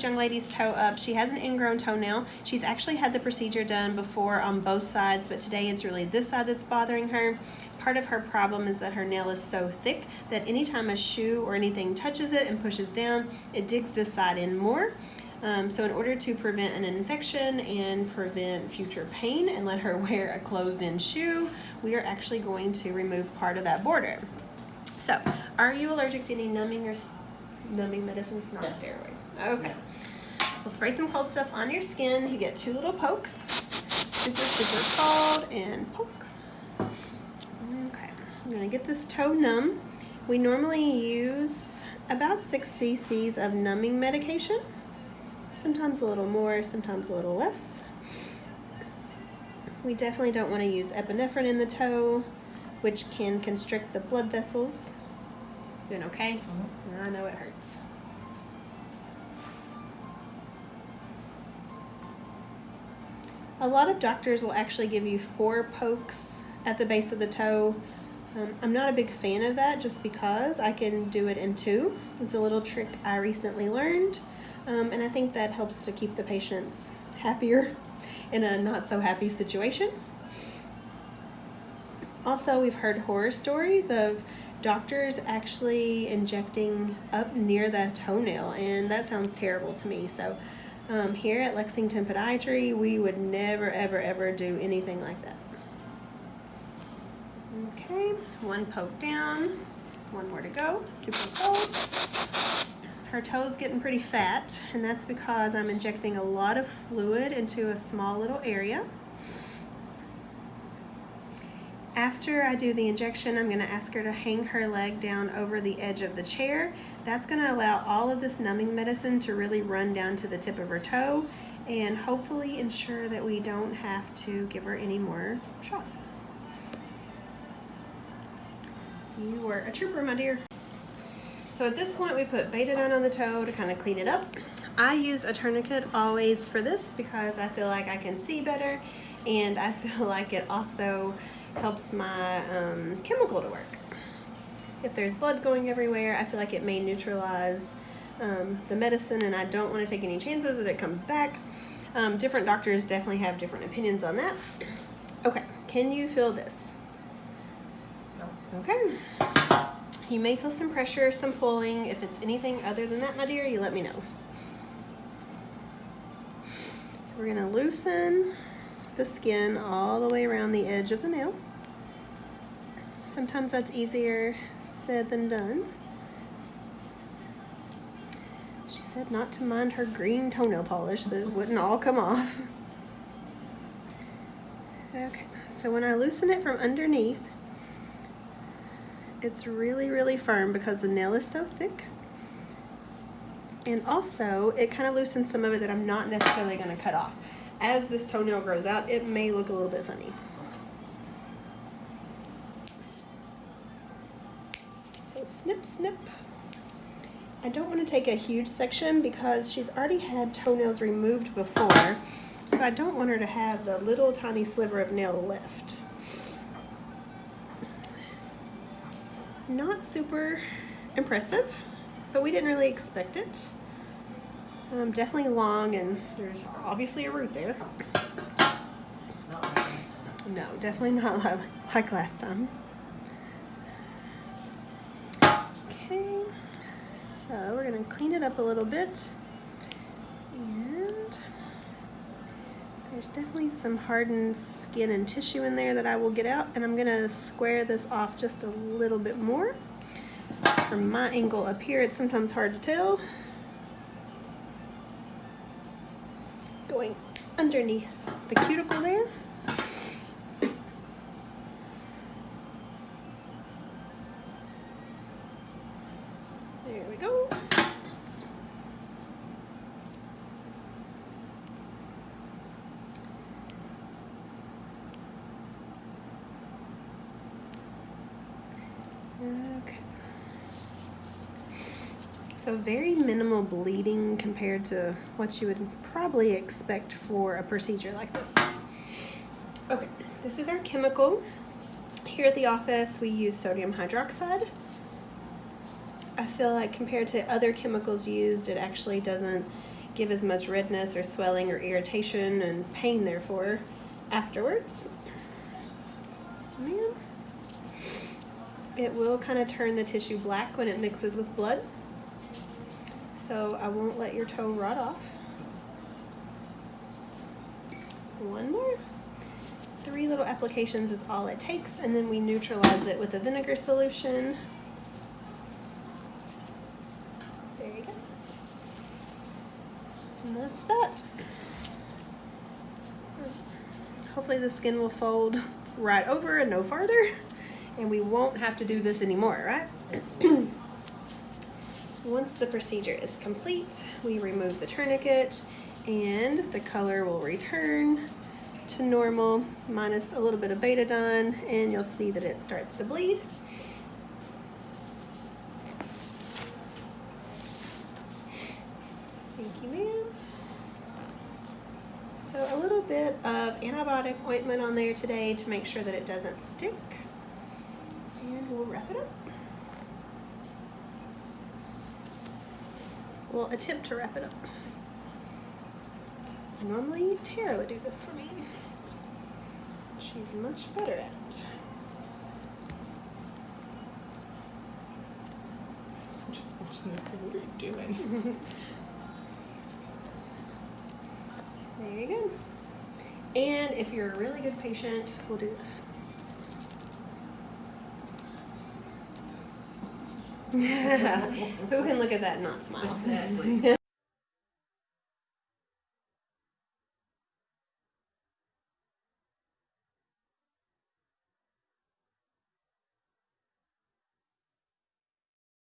this young lady's toe up. She has an ingrown toenail. She's actually had the procedure done before on both sides, but today it's really this side that's bothering her. Part of her problem is that her nail is so thick that anytime a shoe or anything touches it and pushes down, it digs this side in more. Um, so in order to prevent an infection and prevent future pain and let her wear a closed-in shoe, we are actually going to remove part of that border. So, are you allergic to any numbing or numbing medicines, not No. steroid? Okay. We'll spray some cold stuff on your skin. You get two little pokes. Super, super cold and poke. Okay. I'm gonna get this toe numb. We normally use about six cc's of numbing medication. Sometimes a little more, sometimes a little less. We definitely don't want to use epinephrine in the toe, which can constrict the blood vessels. Doing okay? Mm-hmm. I know it hurts. A lot of doctors will actually give you four pokes at the base of the toe. Um, I'm not a big fan of that just because I can do it in two. It's a little trick I recently learned, um, and I think that helps to keep the patients happier in a not so happy situation. Also, we've heard horror stories of doctors actually injecting up near the toenail, and that sounds terrible to me. So, um, here at Lexington Podiatry, we would never, ever, ever do anything like that. Okay, one poke down, one more to go, super cold. Her toe's getting pretty fat, and that's because I'm injecting a lot of fluid into a small little area. After I do the injection, I'm gonna ask her to hang her leg down over the edge of the chair. That's gonna allow all of this numbing medicine to really run down to the tip of her toe and hopefully ensure that we don't have to give her any more shots. You were a trooper, my dear. So at this point, we put Betadine on the toe to kind of clean it up. I use a tourniquet always for this because I feel like I can see better and I feel like it also helps my um, chemical to work. If there's blood going everywhere, I feel like it may neutralize um, the medicine and I don't want to take any chances that it comes back. Um, different doctors definitely have different opinions on that. Okay, can you feel this? No. Okay. You may feel some pressure, some pulling. If it's anything other than that, my dear, you let me know. So we're gonna loosen the skin all the way around the edge of the nail. Sometimes that's easier said than done. She said not to mind her green toenail polish, that wouldn't all come off. Okay, so when I loosen it from underneath, it's really, really firm because the nail is so thick. And also, it kind of loosens some of it that I'm not necessarily going to cut off. As this toenail grows out, it may look a little bit funny. So snip, snip. I don't want to take a huge section because she's already had toenails removed before. So I don't want her to have the little tiny sliver of nail left. Not super impressive, but we didn't really expect it. Um, definitely long and there's obviously a root there. No, definitely not like last time. Okay, so we're gonna clean it up a little bit. And there's definitely some hardened skin and tissue in there that I will get out and I'm gonna square this off just a little bit more. From my angle up here, it's sometimes hard to tell. Going underneath the cuticle there we go. Okay. So very minimal bleeding compared to what you would probably expect for a procedure like this. Okay, this is our chemical. Here at the office, we use sodium hydroxide. I feel like compared to other chemicals used, it actually doesn't give as much redness or swelling or irritation and pain therefore afterwards. It will kind of turn the tissue black when it mixes with blood. So I won't let your toe rot off. One more. Three little applications is all it takes, and then we neutralize it with a vinegar solution. There you go. And that's that. Hopefully the skin will fold right over and no farther, and we won't have to do this anymore, right? Once the procedure is complete, we remove the tourniquet and the color will return to normal minus a little bit of betadine and you'll see that it starts to bleed. Thank you, ma'am. So a little bit of antibiotic ointment on there today to make sure that it doesn't stick. And we'll wrap it up. We'll attempt to wrap it up. Normally Tara would do this for me. She's much better at it. I'm just watching this. What are you doing? There you go. And if you're a really good patient, we'll do this. Who can look at that and not smile? Exactly.